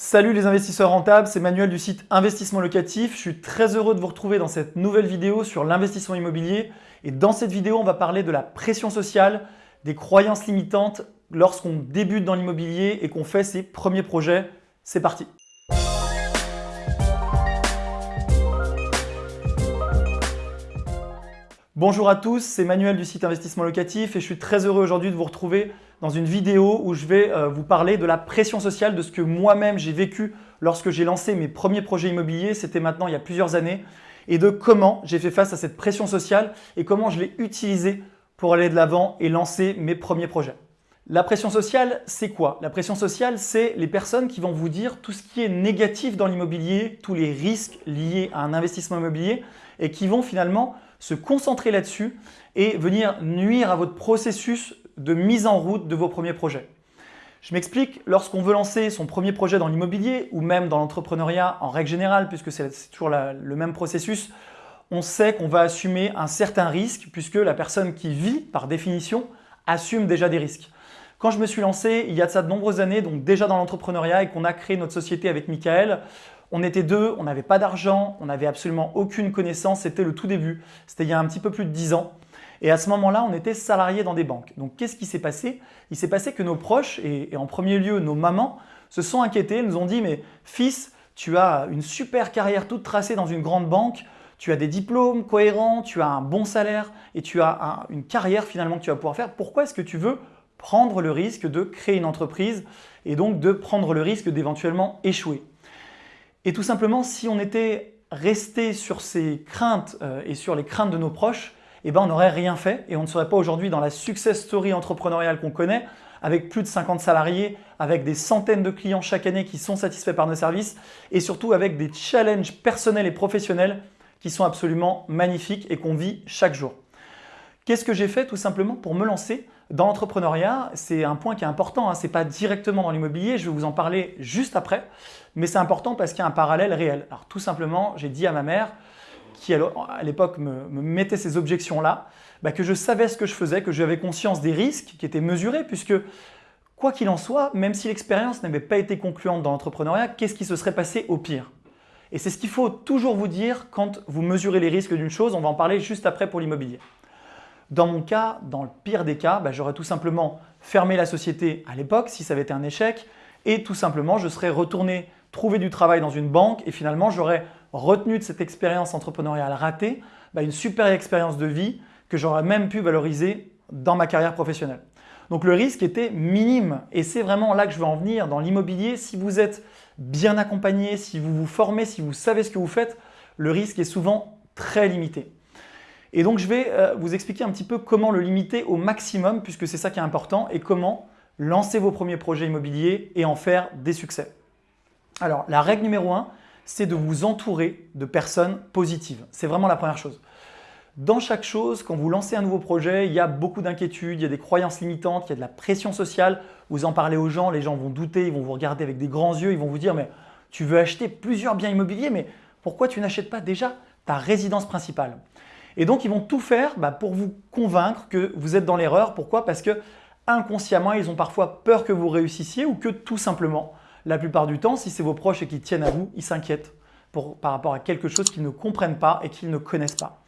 Salut les investisseurs rentables, c'est Manuel du site Investissement Locatif. Je suis très heureux de vous retrouver dans cette nouvelle vidéo sur l'investissement immobilier. Et dans cette vidéo, on va parler de la pression sociale, des croyances limitantes lorsqu'on débute dans l'immobilier et qu'on fait ses premiers projets. C'est parti Bonjour à tous, c'est Manuel du site Investissement Locatif et je suis très heureux aujourd'hui de vous retrouver dans une vidéo où je vais euh, vous parler de la pression sociale, de ce que moi-même j'ai vécu lorsque j'ai lancé mes premiers projets immobiliers, c'était maintenant il y a plusieurs années, et de comment j'ai fait face à cette pression sociale et comment je l'ai utilisée pour aller de l'avant et lancer mes premiers projets. La pression sociale, c'est quoi? La pression sociale, c'est les personnes qui vont vous dire tout ce qui est négatif dans l'immobilier, tous les risques liés à un investissement immobilier et qui vont finalement se concentrer là-dessus et venir nuire à votre processus de mise en route de vos premiers projets. Je m'explique, lorsqu'on veut lancer son premier projet dans l'immobilier ou même dans l'entrepreneuriat en règle générale, puisque c'est toujours le même processus, on sait qu'on va assumer un certain risque puisque la personne qui vit, par définition, assume déjà des risques. Quand je me suis lancé il y a de ça de nombreuses années, donc déjà dans l'entrepreneuriat et qu'on a créé notre société avec Michael, on était deux, on n'avait pas d'argent, on n'avait absolument aucune connaissance, c'était le tout début, c'était il y a un petit peu plus de 10 ans. Et à ce moment-là, on était salariés dans des banques. Donc qu'est-ce qui s'est passé? Il s'est passé que nos proches, et, en premier lieu nos mamans, se sont inquiétés, nous ont dit « mais fils, tu as une super carrière toute tracée dans une grande banque, tu as des diplômes cohérents, tu as un bon salaire et tu as une carrière finalement que tu vas pouvoir faire. Pourquoi est-ce que tu veux prendre le risque de créer une entreprise et donc de prendre le risque d'éventuellement échouer ?» Et tout simplement, si on était resté sur ces craintes euh, et sur les craintes de nos proches, eh ben on n'aurait rien fait et on ne serait pas aujourd'hui dans la success story entrepreneuriale qu'on connaît avec plus de 50 salariés, avec des centaines de clients chaque année qui sont satisfaits par nos services et surtout avec des challenges personnels et professionnels qui sont absolument magnifiques et qu'on vit chaque jour. Qu'est-ce que j'ai fait tout simplement pour me lancer dans l'entrepreneuriat? C'est un point qui est important, hein. ce n'est pas directement dans l'immobilier, je vais vous en parler juste après, mais c'est important parce qu'il y a un parallèle réel. Alors tout simplement, j'ai dit à ma mère, qui à l'époque me, mettait ces objections-là, bah, que je savais ce que je faisais, que j'avais conscience des risques qui étaient mesurés, puisque quoi qu'il en soit, même si l'expérience n'avait pas été concluante dans l'entrepreneuriat, qu'est-ce qui se serait passé au pire? Et c'est ce qu'il faut toujours vous dire quand vous mesurez les risques d'une chose, on va en parler juste après pour l'immobilier. Dans mon cas, dans le pire des cas, bah, j'aurais tout simplement fermé la société à l'époque si ça avait été un échec et tout simplement je serais retourné trouver du travail dans une banque et finalement j'aurais retenu de cette expérience entrepreneuriale ratée bah, une super expérience de vie que j'aurais même pu valoriser dans ma carrière professionnelle. Donc le risque était minime et c'est vraiment là que je veux en venir. Dans l'immobilier, si vous êtes bien accompagné, si vous vous formez, si vous savez ce que vous faites, le risque est souvent très limité. Et donc, je vais euh, vous expliquer un petit peu comment le limiter au maximum puisque c'est ça qui est important et comment lancer vos premiers projets immobiliers et en faire des succès. Alors, la règle numéro 1, c'est de vous entourer de personnes positives. C'est vraiment la première chose. Dans chaque chose, quand vous lancez un nouveau projet, il y a beaucoup d'inquiétudes, il y a des croyances limitantes, il y a de la pression sociale. Vous en parlez aux gens, les gens vont douter, ils vont vous regarder avec des grands yeux, ils vont vous dire « mais tu veux acheter plusieurs biens immobiliers, mais pourquoi tu n'achètes pas déjà ta résidence principale ?» Et donc, ils vont tout faire bah, pour vous convaincre que vous êtes dans l'erreur. Pourquoi? Parce que inconsciemment, ils ont parfois peur que vous réussissiez ou que tout simplement, la plupart du temps, si c'est vos proches et qu'ils tiennent à vous, ils s'inquiètent par rapport à quelque chose qu'ils ne comprennent pas et qu'ils ne connaissent pas.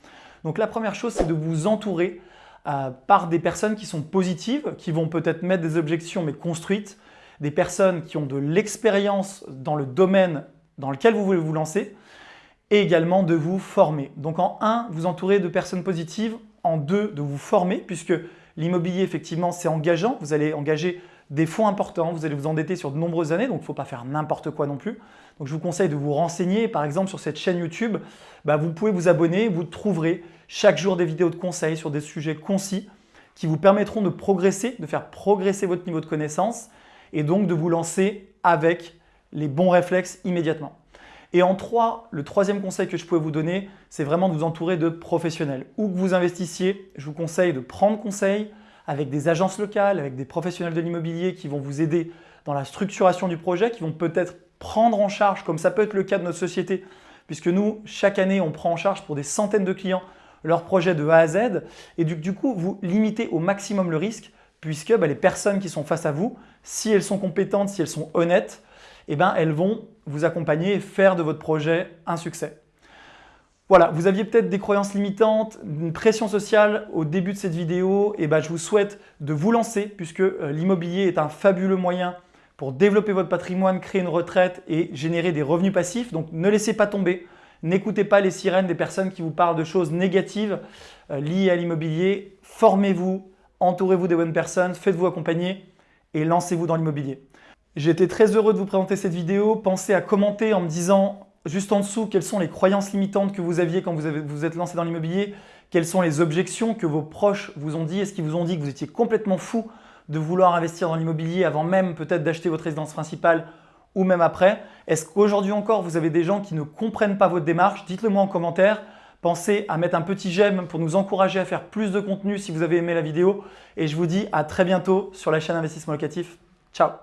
Donc la première chose, c'est de vous entourer euh, par des personnes qui sont positives, qui vont peut-être mettre des objections mais construites, des personnes qui ont de l'expérience dans le domaine dans lequel vous voulez vous lancer, et également de vous former. Donc en 1, vous entourez de personnes positives, en 2, de vous former puisque l'immobilier effectivement c'est engageant, vous allez engager des fonds importants, vous allez vous endetter sur de nombreuses années, donc il ne faut pas faire n'importe quoi non plus. Donc je vous conseille de vous renseigner, par exemple sur cette chaîne YouTube, bah, vous pouvez vous abonner, vous trouverez chaque jour des vidéos de conseils sur des sujets concis qui vous permettront de progresser, de faire progresser votre niveau de connaissance et donc de vous lancer avec les bons réflexes immédiatement. Et en trois, le troisième conseil que je pourrais vous donner, c'est vraiment de vous entourer de professionnels. Où que vous investissiez, je vous conseille de prendre conseil avec des agences locales, avec des professionnels de l'immobilier qui vont vous aider dans la structuration du projet, qui vont peut-être prendre en charge, comme ça peut être le cas de notre société, puisque nous, chaque année, on prend en charge pour des centaines de clients leur projet de A à Z, et du, coup, vous limitez au maximum le risque, puisque bah, les personnes qui sont face à vous, si elles sont compétentes, si elles sont honnêtes, eh ben, elles vont vous accompagner et faire de votre projet un succès. Voilà, vous aviez peut-être des croyances limitantes, une pression sociale au début de cette vidéo, et ben, je vous souhaite de vous lancer puisque euh, l'immobilier est un fabuleux moyen pour développer votre patrimoine, créer une retraite et générer des revenus passifs. Donc ne laissez pas tomber, n'écoutez pas les sirènes des personnes qui vous parlent de choses négatives euh, liées à l'immobilier. Formez-vous, entourez-vous des bonnes personnes, faites-vous accompagner et lancez-vous dans l'immobilier. Été très heureux de vous présenter cette vidéo. Pensez à commenter en me disant juste en dessous quelles sont les croyances limitantes que vous aviez quand vous vous êtes lancé dans l'immobilier, quelles sont les objections que vos proches vous ont dit, est-ce qu'ils vous ont dit que vous étiez complètement fou de vouloir investir dans l'immobilier avant même peut-être d'acheter votre résidence principale ou même après? Est-ce qu'aujourd'hui encore, vous avez des gens qui ne comprennent pas votre démarche? Dites-le moi en commentaire. Pensez à mettre un petit j'aime pour nous encourager à faire plus de contenu si vous avez aimé la vidéo. Et je vous dis à très bientôt sur la chaîne Investissement Locatif. Ciao